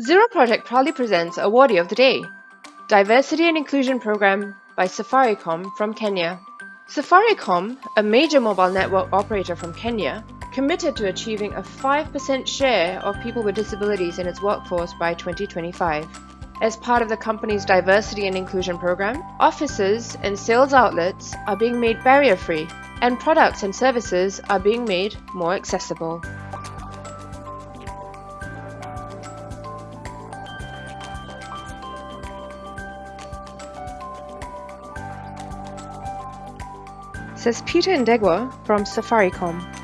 Zero Project proudly presents Awardee of the Day, Diversity and Inclusion Program by Safaricom from Kenya. Safaricom, a major mobile network operator from Kenya, committed to achieving a 5% share of people with disabilities in its workforce by 2025. As part of the company's diversity and inclusion program, offices and sales outlets are being made barrier free, and products and services are being made more accessible. Says Peter Ndegwa from Safaricom.